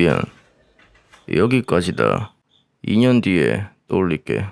미안. 여기까지다. 2년 뒤에 또 올릴게.